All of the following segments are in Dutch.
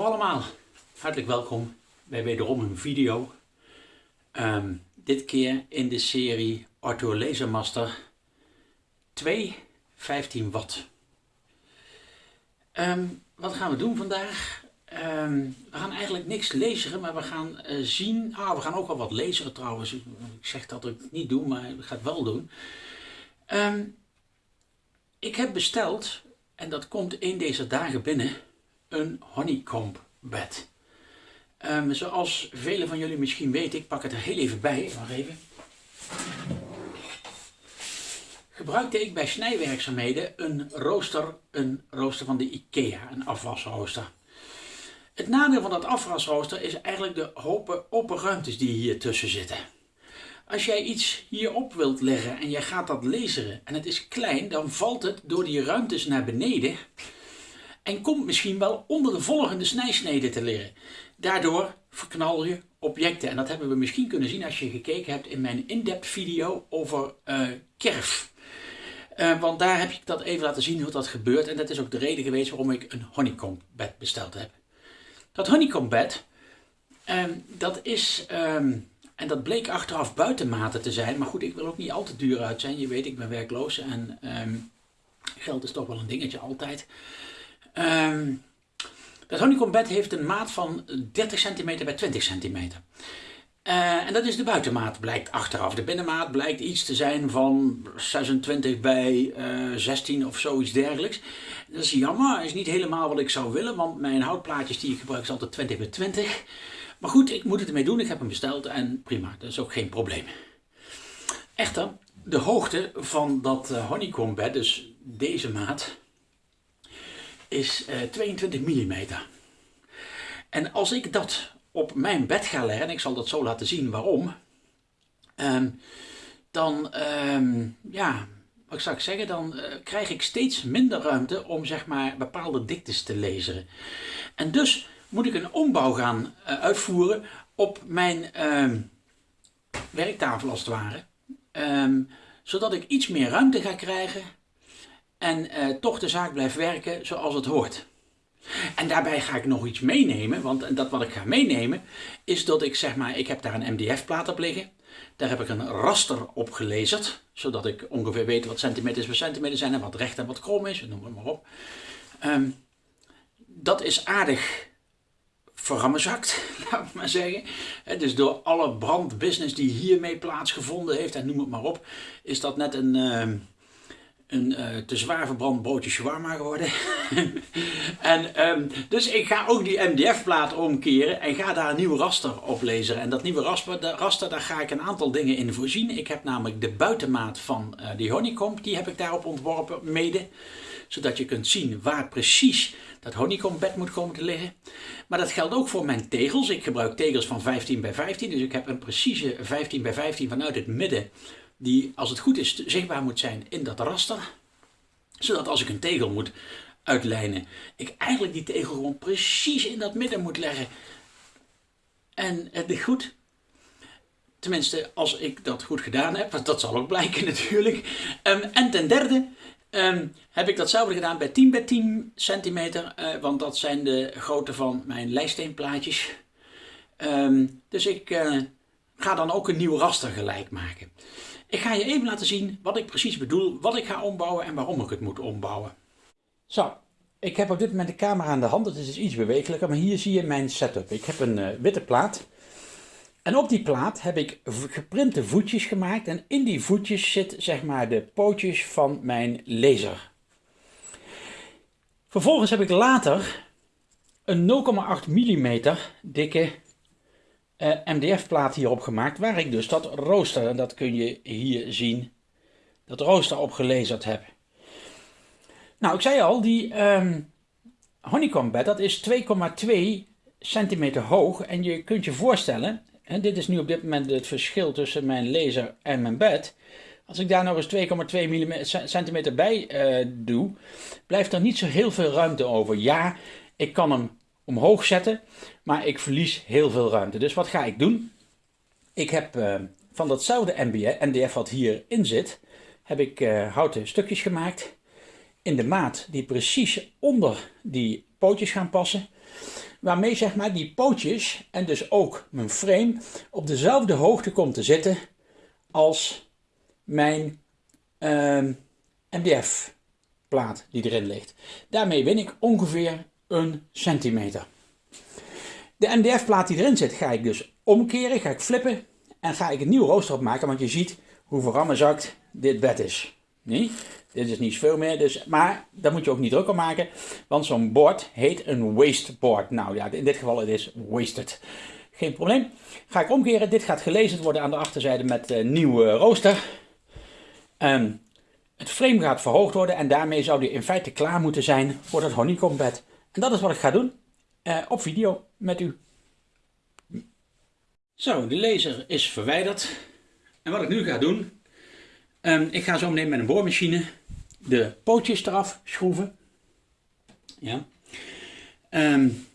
Allemaal, hartelijk welkom bij wederom een video. Ehm, dit keer in de serie Arthur Lasermaster 2 15 watt. Ehm, wat gaan we doen vandaag? Ehm, we gaan eigenlijk niks lezen, maar we gaan uh, zien. Ah, we gaan ook wel wat lezen trouwens. Ik zeg dat ik niet doe, maar ik ga het wel doen. ik heb besteld, en dat komt in deze dagen binnen een honeycomb bed. Um, zoals velen van jullie misschien weten, ik pak het er heel even bij, even. Gebruikte ik bij snijwerkzaamheden een rooster, een rooster van de IKEA, een afwasrooster. Het nadeel van dat afwasrooster is eigenlijk de hopen open ruimtes die hier tussen zitten. Als jij iets hierop wilt leggen en jij gaat dat laseren en het is klein, dan valt het door die ruimtes naar beneden en komt misschien wel onder de volgende snijsnede te liggen. Daardoor verknal je objecten. En dat hebben we misschien kunnen zien als je gekeken hebt in mijn in-depth video over uh, kerf. Uh, want daar heb ik dat even laten zien hoe dat gebeurt. En dat is ook de reden geweest waarom ik een honeycomb bed besteld heb. Dat honeycomb bed, um, dat is... Um, en dat bleek achteraf buitenmaten te zijn. Maar goed, ik wil ook niet al te duur uit zijn. Je weet, ik ben werkloos en um, geld is toch wel een dingetje altijd. Um, dat honeycomb bed heeft een maat van 30 cm bij 20 cm. Uh, en dat is de buitenmaat, blijkt achteraf. De binnenmaat blijkt iets te zijn van 26 bij uh, eh, 16 of zoiets dergelijks. Dat is jammer, is niet helemaal wat ik zou willen, want mijn houtplaatjes die ik gebruik is altijd 20 bij 20. Maar goed, ik moet het ermee doen, ik heb hem besteld en prima, dat is ook geen probleem. Echter, de hoogte van dat uh, honeycomb bed, dus deze maat, is uh, 22 mm. En als ik dat op mijn bed ga leggen, en ik zal dat zo laten zien waarom, um, dan, um, ja, wat zou ik zeggen, dan uh, krijg ik steeds minder ruimte om zeg maar bepaalde diktes te lezen. En dus moet ik een ombouw gaan uh, uitvoeren op mijn um, werktafel als het ware. zodat ik iets meer ruimte ga krijgen en uh, toch de zaak blijft werken zoals het hoort. En daarbij ga ik nog iets meenemen, want dat wat ik ga meenemen is dat ik zeg maar, ik heb daar een MDF-plaat op liggen. Daar heb ik een raster op gelezerd, zodat ik ongeveer weet wat centimeters per centimeter zijn en wat recht en wat krom is, noem het maar op. Um, dat is aardig verrammezakt, laat ik maar zeggen. Dus door alle brandbusiness die hiermee plaatsgevonden heeft, en noem het maar op, is dat net een, ehm, een uh, te zwaar verbrand broodje shawarma geworden. en, um, dus ik ga ook die MDF-plaat omkeren en ga daar een nieuw raster op lezen. En dat nieuwe raster, raster, daar ga ik een aantal dingen in voorzien. Ik heb namelijk de buitenmaat van uh, die honeycomb, die heb ik daarop ontworpen mede. Zodat je kunt zien waar precies dat honeycombed moet komen te liggen. Maar dat geldt ook voor mijn tegels. Ik gebruik tegels van 15 bij 15, dus ik heb een precieze 15 bij 15 vanuit het midden die als het goed is zichtbaar moet zijn in dat raster. Zodat als ik een tegel moet uitlijnen, ik eigenlijk die tegel gewoon precies in dat midden moet leggen. En het ligt goed. Tenminste, als ik dat goed gedaan heb, want dat zal ook blijken natuurlijk. Um, en ten derde um, heb ik datzelfde gedaan bij 10 bij 10 centimeter, uh, want dat zijn de grootte van mijn lijsteenplaatjes. Um, dus ik uh, ga dan ook een nieuw raster gelijk maken. Ik ga je even laten zien wat ik precies bedoel, wat ik ga ombouwen en waarom ik het moet ombouwen. Zo, ik heb op dit moment de camera aan de hand, het is dus iets bewegelijker, maar hier zie je mijn setup. Ik heb een uh, witte plaat en op die plaat heb ik geprinte voetjes gemaakt en in die voetjes zit zeg maar de pootjes van mijn laser. Vervolgens heb ik later een 0,8 mm dikke eh, MDF-plaat hierop gemaakt, waar ik dus dat rooster, en dat kun je hier zien, dat rooster op gelezerd heb. Nou, ik zei al, die um, honeycomb bed, dat is 2,2 centimeter hoog. En je kunt je voorstellen, en dit is nu op dit moment het verschil tussen mijn laser en mijn bed. Als ik daar nog eens 2,2 centimeter bij uh, doe, blijft er niet zo heel veel ruimte over. Ja, ik kan hem omhoog zetten, maar ik verlies heel veel ruimte. Dus wat ga ik doen? Ik heb uh, van datzelfde MDF wat hierin zit, heb ik uh, houten stukjes gemaakt in de maat die precies onder die pootjes gaan passen. waarmee zeg maar die pootjes en dus ook mijn frame op dezelfde hoogte komt te zitten als mijn ehm, MDF plaat die erin ligt. Daarmee win ik ongeveer een centimeter. De MDF plaat die erin zit ga ik dus omkeren, ga ik flippen en ga ik een nieuw rooster opmaken, want je ziet hoe verrammenzakt dit bed is. Nee? Dit is niet veel meer, dus, maar daar moet je ook niet druk om maken, want zo'n bord heet een waste board. Nou ja, in dit geval het is wasted. Geen probleem. Ga ik omkeren. Dit gaat gelezen worden aan de achterzijde met een nieuwe rooster. Um, het frame gaat verhoogd worden en daarmee zou die in feite klaar moeten zijn voor het honeycombed. En dat is wat ik ga doen uh, op video met u. Zo, de laser is verwijderd. En wat ik nu ga doen, um, ik ga zo meteen met een boormachine de pootjes eraf schroeven. Ja. Um,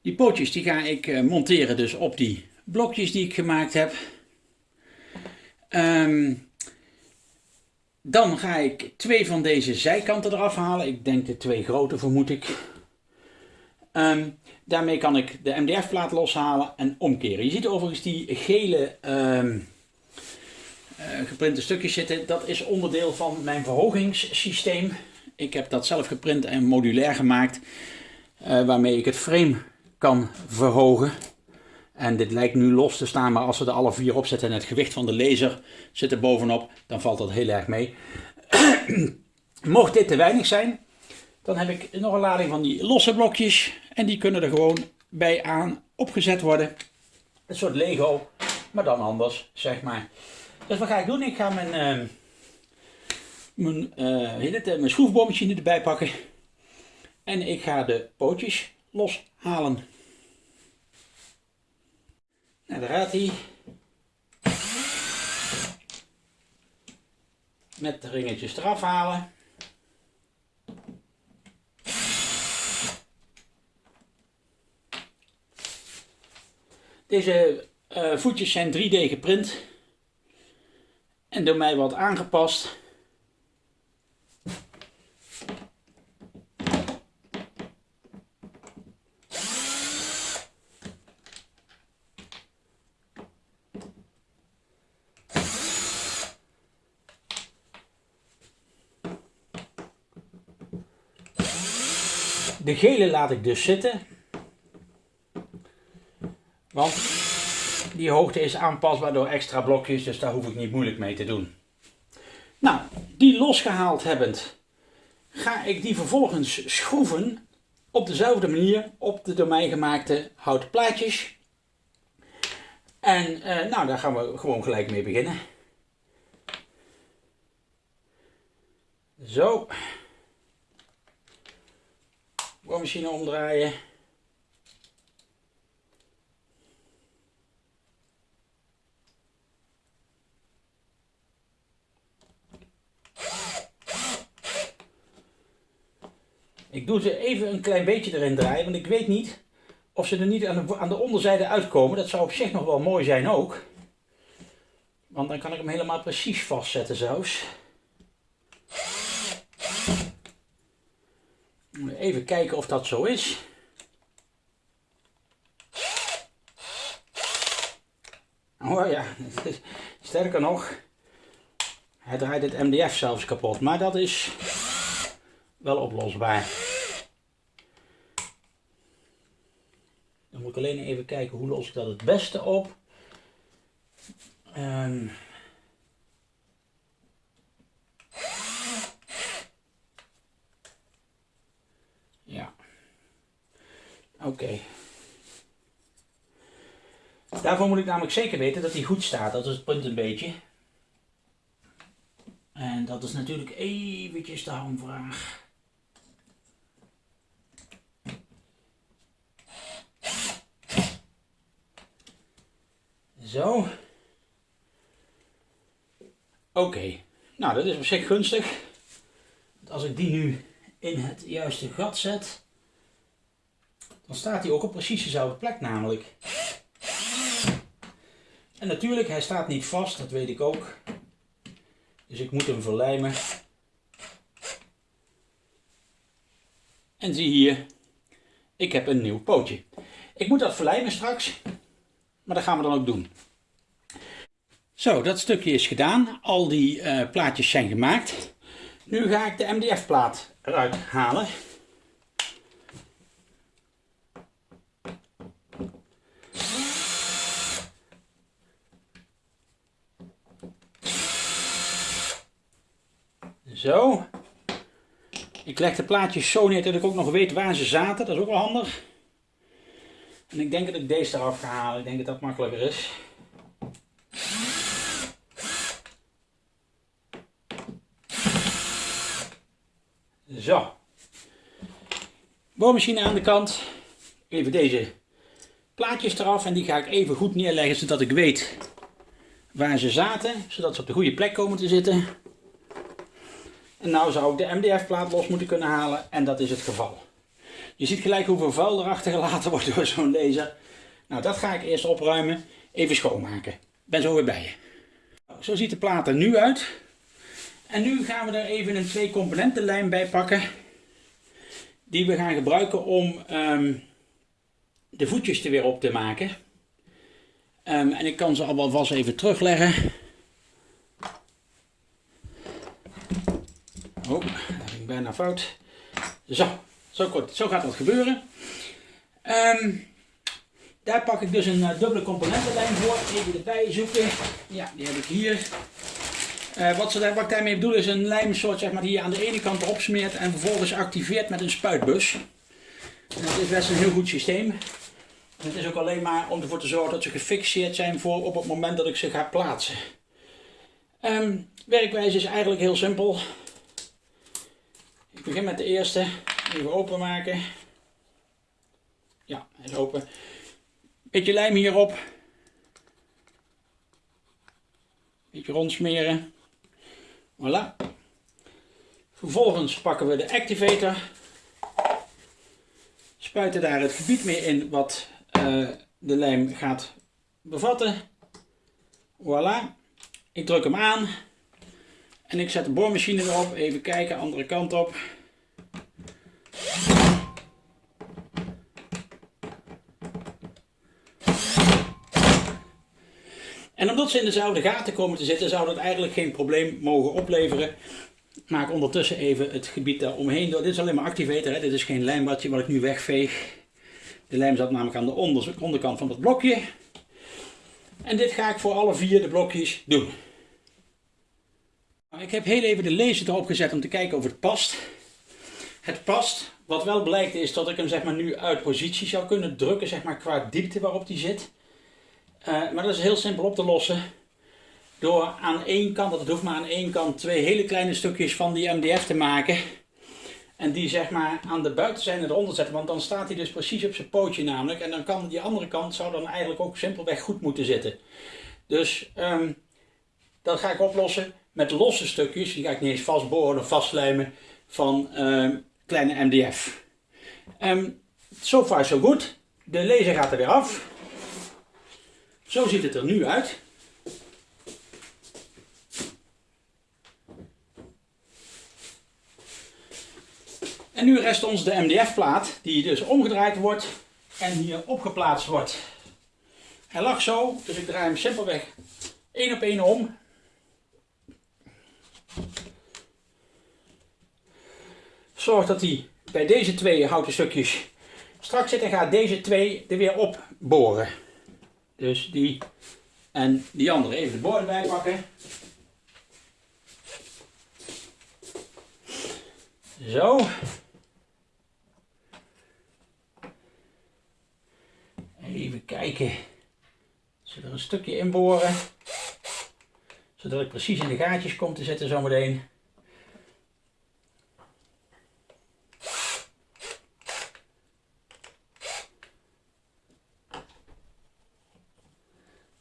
die pootjes die ga ik uh, monteren dus op die blokjes die ik gemaakt heb. Um, dan ga ik twee van deze zijkanten eraf halen. Ik denk de twee grote vermoed ik. Um, daarmee kan ik de MDF-plaat loshalen en omkeren. Je ziet overigens die gele um, uh, geprinte stukjes zitten. Dat is onderdeel van mijn verhogingssysteem. Ik heb dat zelf geprint en modulair gemaakt. Uh, waarmee ik het frame kan verhogen. En dit lijkt nu los te staan, maar als we er alle vier op zetten en het gewicht van de laser zit er bovenop, dan valt dat heel erg mee. Mocht dit te weinig zijn, dan heb ik nog een lading van die losse blokjes. En die kunnen er gewoon bij aan opgezet worden. Een soort Lego, maar dan anders, zeg maar. Dus wat ga ik doen? Ik ga mijn, uh, mijn, uh, mijn erbij pakken. En ik ga de pootjes loshalen. En daar gaat hij. Met de ringetjes eraf halen. Deze uh, voetjes zijn 3D geprint en door mij wat aangepast. De gele laat ik dus zitten. Want die hoogte is aanpasbaar door extra blokjes, dus daar hoef ik niet moeilijk mee te doen. Nou, die losgehaald hebbend, ga ik die vervolgens schroeven op dezelfde manier op de door mij gemaakte houten plaatjes. En eh, nou, daar gaan we gewoon gelijk mee beginnen. Zo boormachine omdraaien. Ik doe ze even een klein beetje erin draaien, want ik weet niet of ze er niet aan de, aan de onderzijde uitkomen. Dat zou op zich nog wel mooi zijn ook. Want dan kan ik hem helemaal precies vastzetten zelfs. Even kijken of dat zo is. Oh ja, sterker nog, hij draait het MDF zelfs kapot. Maar dat is wel oplosbaar. Dan moet ik alleen even kijken hoe los ik dat het beste op. Um, Oké. Daarvoor moet ik namelijk zeker weten dat hij goed staat. Dat is het punt een beetje. En dat is natuurlijk eventjes de hamvraag. Zo. Oké. Nou, dat is op zich gunstig. Als ik die nu in het juiste gat zet dan staat hij ook op precies dezelfde plek namelijk. En natuurlijk, hij staat niet vast, dat weet ik ook. Dus ik moet hem verlijmen. En zie hier, ik heb een nieuw pootje. Ik moet dat verlijmen straks, maar dat gaan we dan ook doen. Zo, dat stukje is gedaan. Al die uh, plaatjes zijn gemaakt. Nu ga ik de MDF plaat eruit halen. Zo. Ik leg de plaatjes zo neer dat ik ook nog weet waar ze zaten. Dat is ook wel handig. En ik denk dat ik deze eraf ga halen. Ik denk dat dat makkelijker is. Zo. Boormachine aan de kant. Even deze plaatjes eraf. En die ga ik even goed neerleggen zodat ik weet waar ze zaten. Zodat ze op de goede plek komen te zitten. En nou zou ik de MDF-plaat los moeten kunnen halen en dat is het geval. Je ziet gelijk hoeveel vuil er achtergelaten wordt door zo'n laser. Nou, dat ga ik eerst opruimen, even schoonmaken. Ben zo weer bij je. Zo ziet de plaat er nu uit. En nu gaan we er even een twee componenten lijm bij pakken. Die we gaan gebruiken om ehm, de voetjes er weer op te maken. Um, en ik kan ze al vast even terugleggen. Oh, dat bijna fout. Zo, zo, kort, zo gaat dat gebeuren. Um, daar pak ik dus een uh, dubbele componentenlijn voor. Even erbij zoeken. Ja, die heb ik hier. Uh, wat, ze daar, wat ik daarmee bedoel is een lijmsoort zeg maar, die je aan de ene kant erop smeert en vervolgens activeert met een spuitbus. Dat is best een heel goed systeem. En het is ook alleen maar om ervoor te zorgen dat ze gefixeerd zijn voor op het moment dat ik ze ga plaatsen. Um, werkwijze is eigenlijk heel simpel. Ik begin met de eerste. Even openmaken. Ja, hij is open. Beetje lijm hierop. Beetje rondsmeren. Voilà. Vervolgens pakken we de activator. Spuiten daar het gebied mee in wat uh, de lijm gaat bevatten. Voilà. Ik druk hem aan. En ik zet de boormachine erop. Even kijken, andere kant op. Omdat ze in dezelfde gaten komen te zitten, zou dat eigenlijk geen probleem mogen opleveren. Maak ondertussen even het gebied daar omheen. Dit is alleen maar activator, hè? dit is geen lijmbadje wat ik nu wegveeg. De lijm zat namelijk aan de onderkant van het blokje. En dit ga ik voor alle vier de blokjes doen. Ik heb heel even de laser erop gezet om te kijken of het past. Het past. Wat wel blijkt is dat ik hem zeg maar, nu uit positie zou kunnen drukken zeg maar, qua diepte waarop die zit. Uh, maar dat is heel simpel op te lossen. Door aan één kant, dat hoeft maar aan één kant, twee hele kleine stukjes van die MDF te maken. En die zeg maar aan de buitenzijde eronder zetten. Want dan staat hij dus precies op zijn pootje namelijk. En dan kan die andere kant zou dan eigenlijk ook simpelweg goed moeten zitten. Dus um, dat ga ik oplossen met losse stukjes, die ga ik niet eens vastboren of vastlijmen, van uh, kleine MDF. Um, so far so goed. De laser gaat er weer af. Zo ziet het er nu uit. En nu rest ons de MDF-plaat, die dus omgedraaid wordt en hier opgeplaatst wordt. Hij lag zo, dus ik draai hem simpelweg één op één om. Zorg dat hij bij deze twee houten stukjes strak zit en gaat deze twee er weer op boren. Dus die en die andere even de boor erbij pakken. Zo. Even kijken. Zullen er een stukje inboren. Zodat ik precies in de gaatjes kom te zitten zometeen.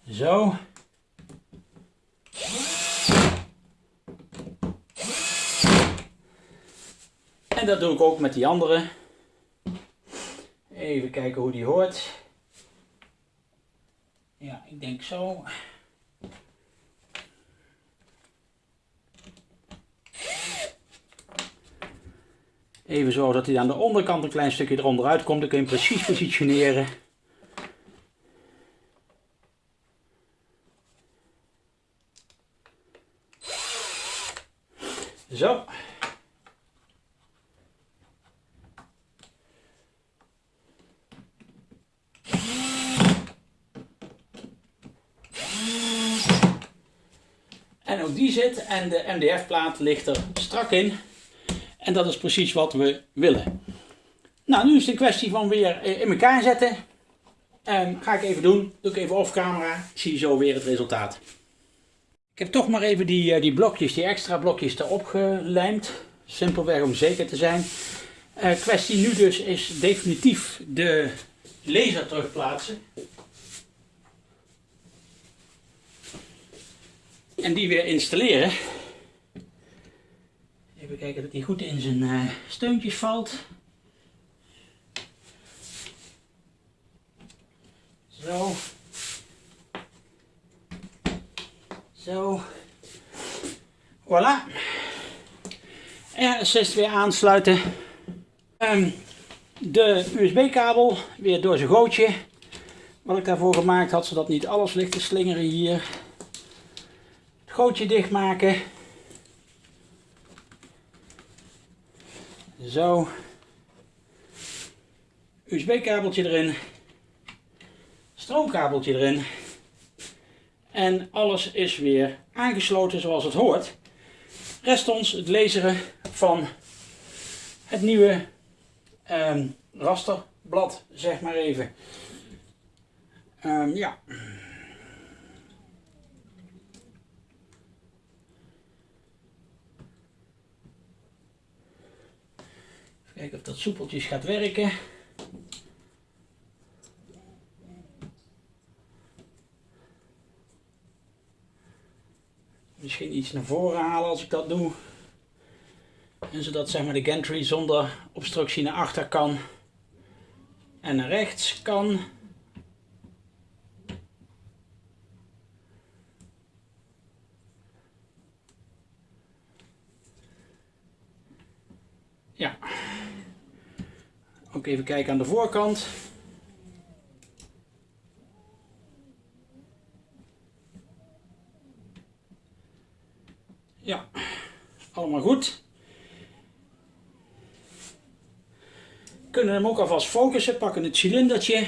Zo. En dat doe ik ook met die andere. Even kijken hoe die hoort. Ja, ik denk zo. Even zo dat hij aan de onderkant een klein stukje eronder uitkomt. Dan kun je hem precies positioneren. Zo. En ook die zit en de MDF-plaat ligt er strak in. En dat is precies wat we willen. Nou, nu is het een kwestie van weer eh, in elkaar zetten. En ga ik even doen. Doe ik even off camera. Zie je zo weer het resultaat. Ik heb toch maar even die, eh, die blokjes, die extra blokjes erop gelijmd. Simpelweg om zeker te zijn. Uh, kwestie nu dus is definitief de laser terugplaatsen. En die weer installeren. Even kijken dat hij goed in zijn uh, steuntjes valt. Zo. Zo. Voilà. R6 weer aansluiten. Um, de USB-kabel weer door zijn gootje. Wat ik daarvoor gemaakt had, zodat niet alles ligt te slingeren hier. Gootje dichtmaken. Zo. USB-kabeltje erin. Stroomkabeltje erin. En alles is weer aangesloten zoals het hoort. Rest ons het lezen van het nieuwe um, rasterblad, zeg maar even. Um, ja. Kijken of dat soepeltjes gaat werken. Misschien iets naar voren halen als ik dat doe. En zodat zeg maar, de gantry zonder obstructie naar achter kan. En naar rechts kan. Ja. Even kijken aan de voorkant. Ja, allemaal goed. Kunnen hem ook alvast focussen, pakken het cilindertje.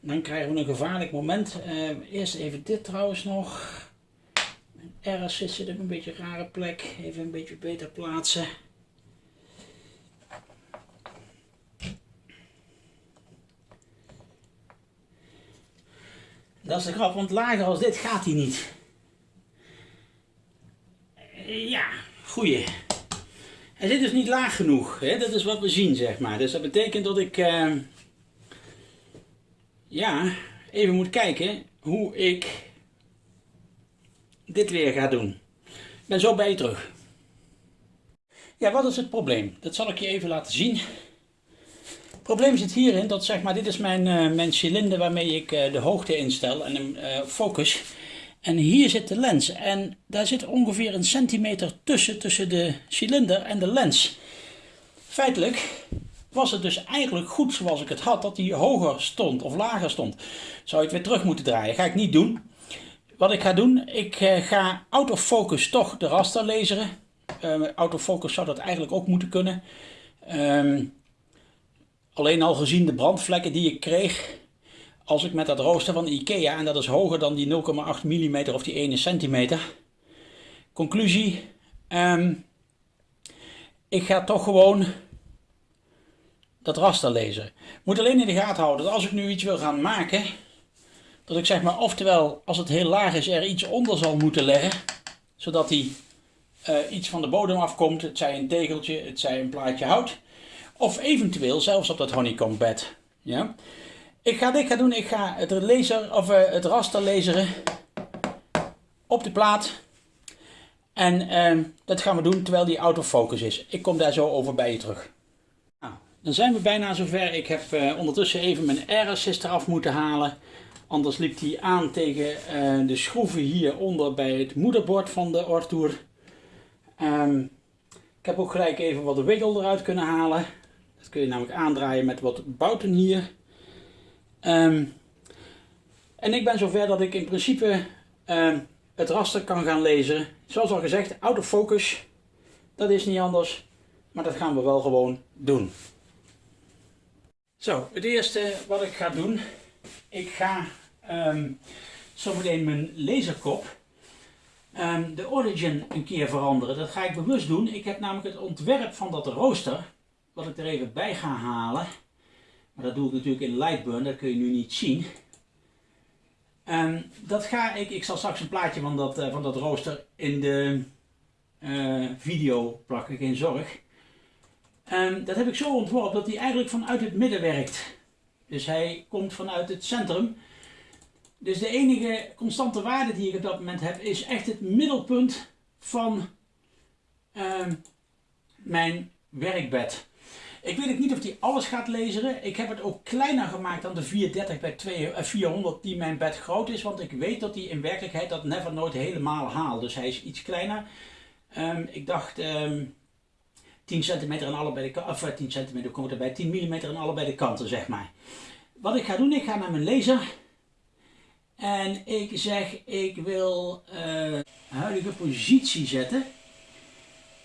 Dan krijgen we een gevaarlijk moment. Uh, eerst even dit trouwens nog. Ergens zit op een beetje rare plek. Even een beetje beter plaatsen. Dat is de grap, want lager als dit gaat hij niet. Ja, goeie. Hij zit dus niet laag genoeg. Hè? Dat is wat we zien, zeg maar. Dus dat betekent dat ik... Uh, ja, even moet kijken hoe ik dit weer ga doen. Ik ben zo bij je terug. Ja, wat is het probleem? Dat zal ik je even laten zien. Het probleem zit hierin dat zeg maar, dit is mijn, uh, mijn cilinder waarmee ik uh, de hoogte instel en hem uh, focus. En hier zit de lens en daar zit ongeveer een centimeter tussen, tussen de cilinder en de lens. Feitelijk was het dus eigenlijk goed zoals ik het had, dat hij hoger stond of lager stond. Zou je het weer terug moeten draaien. Ga ik niet doen. Wat ik ga doen, ik eh, ga autofocus toch de raster laseren. Autofocus zou dat eigenlijk ook moeten kunnen. Um, alleen al gezien de brandvlekken die ik kreeg, als ik met dat rooster van Ikea, en dat is hoger dan die 0,8 mm of die 1 cm. Conclusie, um, ik ga toch gewoon dat raster lezen. Moet alleen in de gaten houden dat als ik nu iets wil gaan maken, dat ik zeg maar oftewel als het heel laag is er iets onder zal moeten leggen, zodat die uh, iets van de bodem afkomt, het zij een tegeltje, het zij een plaatje hout, of eventueel zelfs op dat honeycomb bed. Ja? Ik ga dit gaan doen. Ik ga het, laser, of, uh, het raster laseren op de plaat. En uh, dat gaan we doen terwijl die autofocus is. Ik kom daar zo over bij je terug. Nou, dan zijn we bijna zover. Ik heb uh, ondertussen even mijn air-assist eraf moeten halen. Anders liep die aan tegen uh, de schroeven hieronder bij het moederbord van de Ortour. Um, Ik heb ook gelijk even wat wiggle eruit kunnen halen. Dat kun je namelijk aandraaien met wat bouten hier. Um, en ik ben zover dat ik in principe um, het raster kan gaan lezen. Zoals al gezegd, autofocus. Dat is niet anders. Maar dat gaan we wel gewoon doen. Zo, het eerste wat ik ga doen. Ik ga um, zometeen mijn laserkop. De origin een keer veranderen. Dat ga ik bewust doen. Ik heb namelijk het ontwerp van dat rooster. Wat ik er even bij ga halen. Maar dat doe ik natuurlijk in Lightburn. Dat kun je nu niet zien. Um, dat ga ik, ik zal straks een plaatje van dat, uh, van dat rooster in de uh, video plakken, geen zorg. Um, dat heb ik zo ontworpen dat hij eigenlijk vanuit het midden werkt. Dus hij komt vanuit het centrum. Dus de enige constante waarde die ik op dat moment heb is echt het middelpunt van um, mijn werkbed. Ik weet ook niet of hij alles gaat lezen. Ik heb het ook kleiner gemaakt dan de 430 bij 2, 400 die mijn bed groot is. Want ik weet dat hij in werkelijkheid dat never nooit helemaal haalt. Dus hij is iets kleiner. Um, ik dacht um, 10 centimeter aan allebei de kanten. Of 10 centimeter komt erbij. 10 mm aan allebei de kanten zeg maar. Wat ik ga doen, ik ga naar mijn laser. En ik zeg, ik wil uh, huidige positie zetten.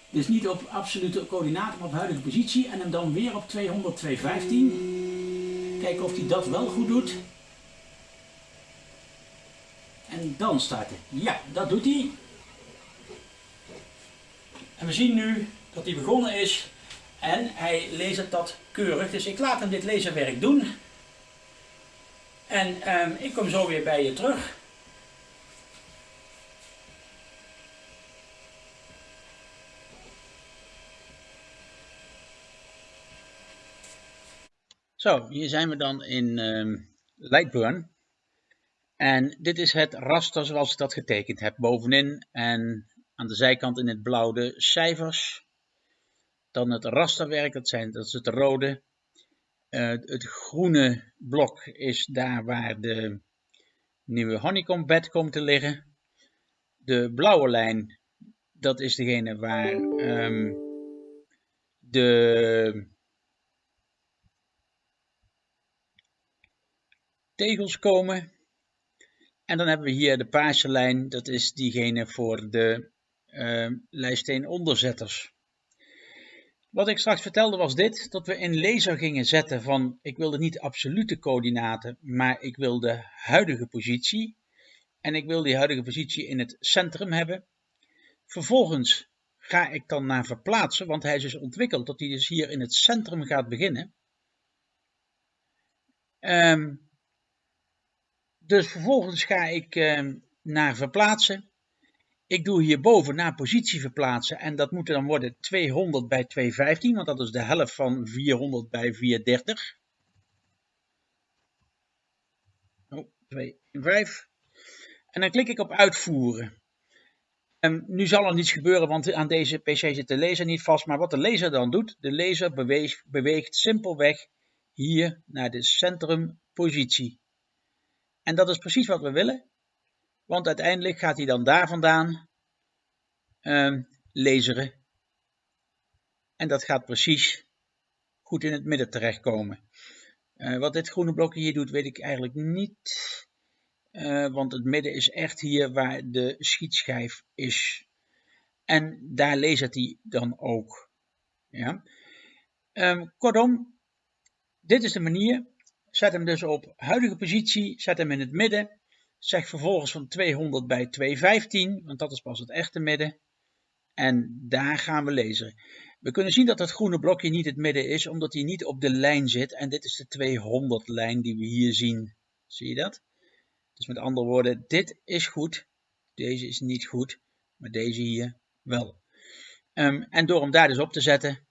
Dus niet op absolute coördinaten, maar op huidige positie. En hem dan weer op 200, 215. Kijken of hij dat wel goed doet. En dan starten. Ja, dat doet hij. En we zien nu dat hij begonnen is. En hij leest dat keurig. Dus ik laat hem dit laserwerk doen. En um, ik kom zo weer bij je terug. Zo, hier zijn we dan in uh, Lightburn. En dit is het raster zoals ik dat getekend heb. Bovenin en aan de zijkant in het blauw de cijfers. Dan het rasterwerk, dat, zijn, dat is het rode. Uh, het groene blok is daar waar de nieuwe honeycomb bed komt te liggen. De blauwe lijn, dat is degene waar um, de tegels komen. En dan hebben we hier de paarse lijn, dat is diegene voor de uh. Wat ik straks vertelde was dit, dat we in laser gingen zetten van, ik wilde niet absolute coördinaten, maar ik wil de huidige positie. En ik wil die huidige positie in het centrum hebben. Vervolgens ga ik dan naar verplaatsen, want hij is dus ontwikkeld dat hij dus hier in het centrum gaat beginnen. Um, dus vervolgens ga ik uh, naar verplaatsen. Ik doe hierboven naar positie verplaatsen en dat moet dan worden 200 bij 215, want dat is de helft van 400 bij 430. Oh, 2, 5. En dan klik ik op uitvoeren. En nu zal er niets gebeuren, want aan deze PC zit de laser niet vast. Maar wat de laser dan doet, de laser beweegt simpelweg hier naar de centrumpositie. En dat is precies wat we willen. Want uiteindelijk gaat hij dan daar vandaan um, laseren. En dat gaat precies goed in het midden terechtkomen. Uh, wat dit groene blokje hier doet, weet ik eigenlijk niet. Uh, want het midden is echt hier waar de schietschijf is. En daar lasert hij dan ook. Ja. Um, kortom, dit is de manier Zet hem dus op huidige positie, zet hem in het midden. Zeg vervolgens van 200 bij 215, want dat is pas het echte midden. En daar gaan we lezen. We kunnen zien dat het groene blokje niet het midden is, omdat hij niet op de lijn zit. En dit is de 200 lijn die we hier zien. Zie je dat? Dus met andere woorden, dit is goed. Deze is niet goed, maar deze hier wel. Um, en door hem daar dus op te zetten,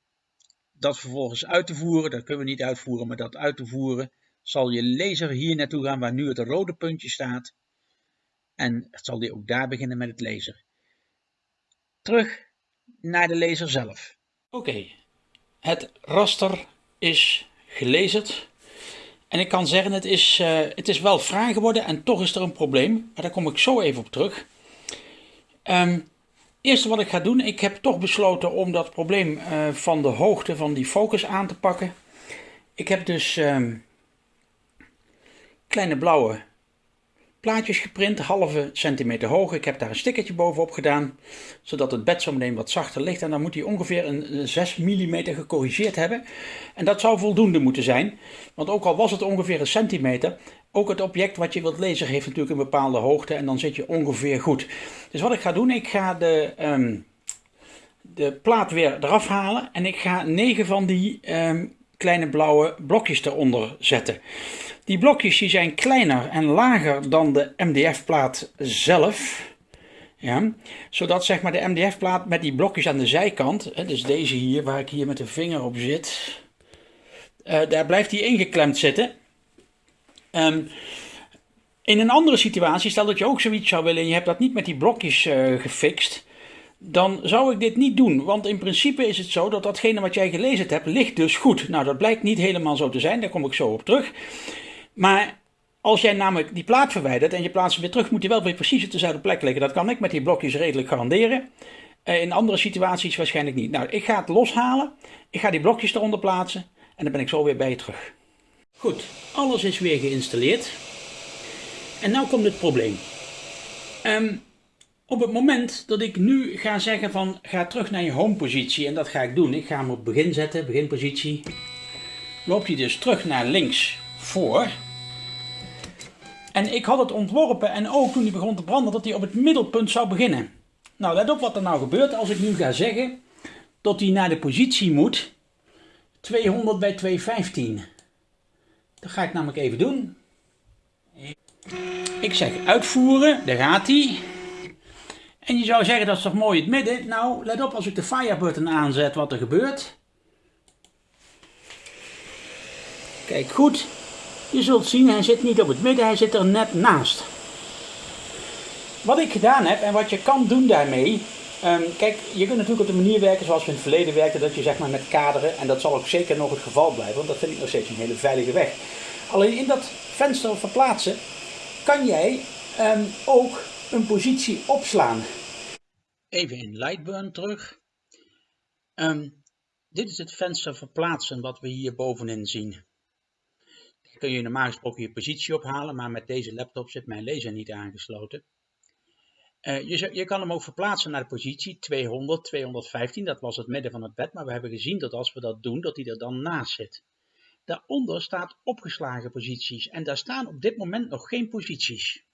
dat vervolgens uit te voeren, dat kunnen we niet uitvoeren, maar dat uit te voeren, zal je laser hier naartoe gaan waar nu het rode puntje staat. En zal die ook daar beginnen met het laser. Terug naar de laser zelf. Oké, het raster is gelezerd. En ik kan zeggen, het is, uh, het is wel fraai geworden en toch is er een probleem. Maar daar kom ik zo even op terug. Um, eerste wat ik ga doen, ik heb toch besloten om dat probleem uh, van de hoogte van die focus aan te pakken. Ik heb dus uh, kleine blauwe plaatjes geprint, halve centimeter hoog. Ik heb daar een stickertje bovenop gedaan, zodat het bed zo meteen wat zachter ligt. En dan moet hij ongeveer een 6 mm gecorrigeerd hebben. En dat zou voldoende moeten zijn, want ook al was het ongeveer een centimeter, ook het object wat je wilt lezen heeft natuurlijk een bepaalde hoogte en dan zit je ongeveer goed. Dus wat ik ga doen, ik ga de, um, de plaat weer eraf halen en ik ga 9 van die um, kleine blauwe blokjes eronder zetten. Die blokjes die zijn kleiner en lager dan de MDF-plaat zelf. Ja, zodat zeg maar de MDF-plaat met die blokjes aan de zijkant, hè, dus deze hier waar ik hier met de vinger op zit, uh, daar blijft die ingeklemd zitten. Um, in een andere situatie, stel dat je ook zoiets zou willen en je hebt dat niet met die blokjes uh, gefixt, dan zou ik dit niet doen. Want in principe is het zo dat datgene wat jij gelezen hebt, ligt dus goed. Nou, dat blijkt niet helemaal zo te zijn, daar kom ik zo op terug. Maar als jij namelijk die plaat verwijdert en je plaatst hem weer terug, moet hij wel weer precies op dezelfde plek liggen. Dat kan ik met die blokjes redelijk garanderen. Uh, in andere situaties waarschijnlijk niet. Nou, ik ga het loshalen. Ik ga die blokjes eronder plaatsen. En dan ben ik zo weer bij je terug. Goed, alles is weer geïnstalleerd. En nu komt het probleem. Um, op het moment dat ik nu ga zeggen van ga terug naar je home positie en dat ga ik doen. Ik ga hem op begin zetten, beginpositie. Loopt hij dus terug naar links voor. En ik had het ontworpen en ook toen hij begon te branden dat hij op het middelpunt zou beginnen. Nou let op wat er nou gebeurt als ik nu ga zeggen dat hij naar de positie moet 200 bij 215. Dat ga ik namelijk even doen. Ik zeg uitvoeren, daar gaat hij. En je zou zeggen dat is toch mooi het midden. Nou, let op als ik de fire button aanzet wat er gebeurt. Kijk goed. Je zult zien, hij zit niet op het midden, hij zit er net naast. Wat ik gedaan heb en wat je kan doen daarmee. Um, kijk, je kunt natuurlijk op de manier werken zoals we in het verleden werkten, dat je zeg maar met kaderen, en dat zal ook zeker nog het geval blijven, want dat vind ik nog steeds een hele veilige weg. Alleen in dat venster verplaatsen kan jij um, ook een positie opslaan. Even in Lightburn terug. Um, dit is het venster verplaatsen wat we hier bovenin zien. Kun je normaal gesproken je positie ophalen, maar met deze laptop zit mijn laser niet aangesloten. Uh, je, je, kan hem ook verplaatsen naar de positie 200, 215, dat was het midden van het bed, maar we hebben gezien dat als we dat doen, dat hij er dan naast zit. Daaronder staat opgeslagen posities en daar staan op dit moment nog geen posities.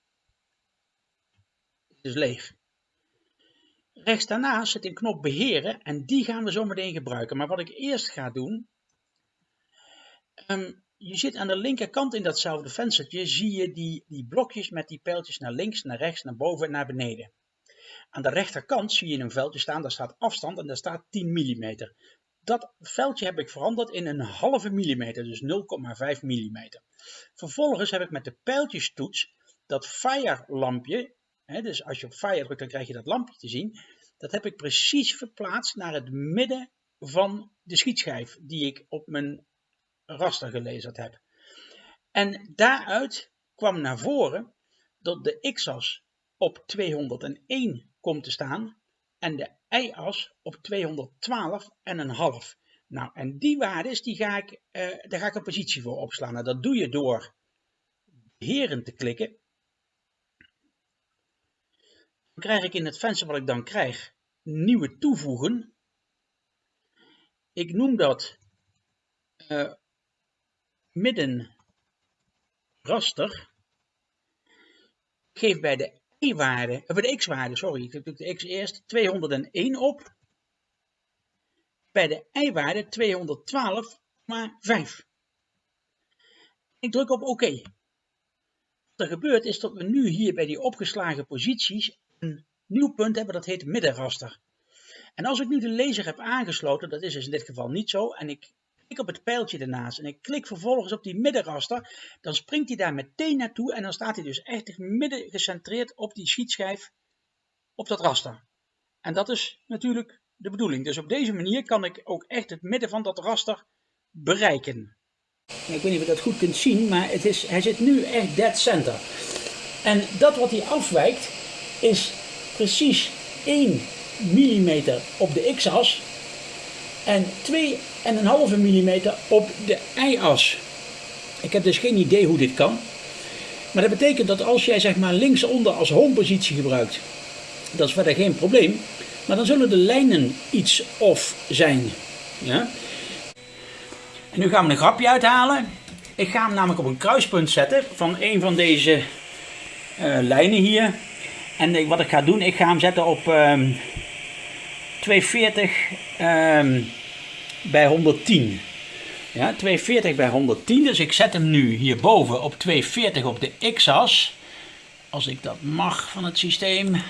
Het is leeg. Rechts daarnaast zit een knop beheren en die gaan we zo meteen gebruiken. Maar wat ik eerst ga doen, um, je zit aan de linkerkant in datzelfde venstertje, zie je die, die blokjes met die pijltjes naar links, naar rechts, naar boven en naar beneden. Aan de rechterkant zie je een veldje staan, daar staat afstand en daar staat 10 mm. Dat veldje heb ik veranderd in een halve millimeter, dus 0,5 mm. Vervolgens heb ik met de pijltjestoets dat fire lampje dus als je op fire drukt, dan krijg je dat lampje te zien. Dat heb ik precies verplaatst naar het midden van de schietschijf die ik op mijn raster gelezerd heb. En daaruit kwam naar voren dat de x-as op 201 komt te staan en de y-as op 212,5. Nou, en die waardes, die ga ik, uh, daar ga ik een positie voor opslaan. Nou, dat doe je door heren te klikken dan krijg ik in het venster wat ik dan krijg, nieuwe toevoegen. Ik noem dat uh, midden raster. Geef bij de y-waarde, uh, bij de x-waarde, sorry, ik doe de x eerst, 201 op. Bij de y-waarde 212,5. Ik druk op oké. Wat er gebeurt is dat we nu hier bij die opgeslagen posities een nieuw punt hebben, dat heet middenraster. En als ik nu de laser heb aangesloten, dat is dus in dit geval niet zo, en ik klik op het pijltje ernaast en ik klik vervolgens op die middenraster, dan springt hij daar meteen naartoe en dan staat hij dus echt midden gecentreerd op die schietschijf op dat raster. En dat is natuurlijk de bedoeling. Dus op deze manier kan ik ook echt het midden van dat raster bereiken. Ik weet niet of je dat goed kunt zien, maar het is, hij zit nu echt dead center. En dat wat hij afwijkt, is precies 1 mm op de x-as en 2,5 mm op de y-as. Ik heb dus geen idee hoe dit kan. Maar dat betekent dat als jij zeg maar linksonder als homepositie gebruikt, dat is verder geen probleem. Maar dan zullen de lijnen iets off zijn. Ja? En nu gaan we een grapje uithalen. Ik ga hem namelijk op een kruispunt zetten van een van deze uh, lijnen hier. En wat ik ga doen, ik ga hem zetten op um, 240 um, bij 110. Ja, 240 bij 110. Dus ik zet hem nu hierboven op 240 op de x-as. Als ik dat mag van het systeem.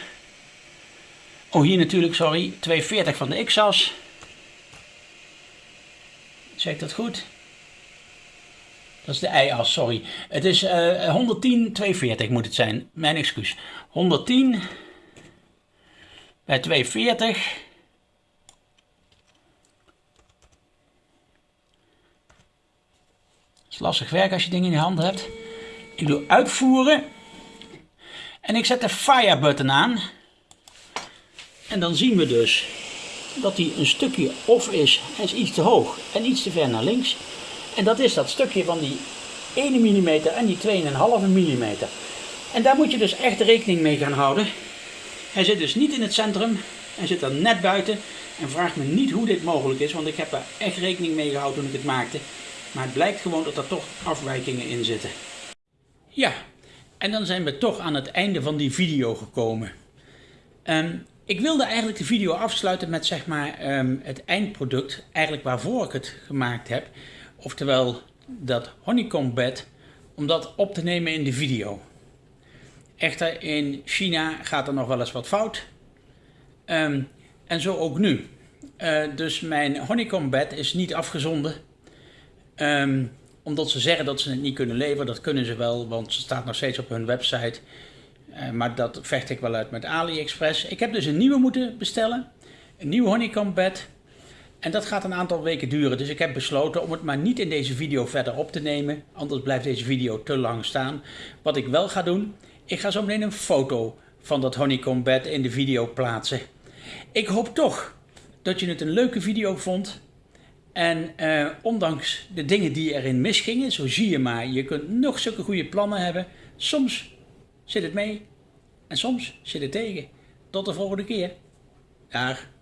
Oh, hier natuurlijk, sorry. 240 van de x-as. Zeg ik dat goed? Dat is de y-as, sorry. Het is uh, 110, 240 moet het zijn. Mijn excuus. 110 bij 240. Is lastig werk als je dingen in je hand hebt. Ik doe uitvoeren. En ik zet de fire button aan. En dan zien we dus dat hij een stukje off is. Hij is iets te hoog en iets te ver naar links. En dat is dat stukje van die 1 mm en die 2,5 mm. En daar moet je dus echt rekening mee gaan houden. Hij zit dus niet in het centrum. Hij zit er net buiten. En vraag me niet hoe dit mogelijk is, want ik heb daar echt rekening mee gehouden toen ik het maakte. Maar het blijkt gewoon dat er toch afwijkingen in zitten. Ja, en dan zijn we toch aan het einde van die video gekomen. Um, ik wilde eigenlijk de video afsluiten met zeg maar um, het eindproduct, eigenlijk waarvoor ik het gemaakt heb. Oftewel dat honeycomb bed, om dat op te nemen in de video. Echter in China gaat er nog wel eens wat fout. Um, en zo ook nu. Uh, dus mijn honeycomb bed is niet afgezonden. Um, omdat ze zeggen dat ze het niet kunnen leveren. Dat kunnen ze wel, want ze staat nog steeds op hun website. Uh, maar dat vecht ik wel uit met AliExpress. Ik heb dus een nieuwe moeten bestellen. Een nieuw honeycomb bed. En dat gaat een aantal weken duren. Dus ik heb besloten om het maar niet in deze video verder op te nemen. Anders blijft deze video te lang staan. Wat ik wel ga doen, ik ga zo meteen een foto van dat honeycomb bed in de video plaatsen. Ik hoop toch dat je het een leuke video vond. En eh, ondanks de dingen die erin misgingen, zo zie je maar, je kunt nog zulke goede plannen hebben. Soms zit het mee en soms zit het tegen. Tot de volgende keer. Dag.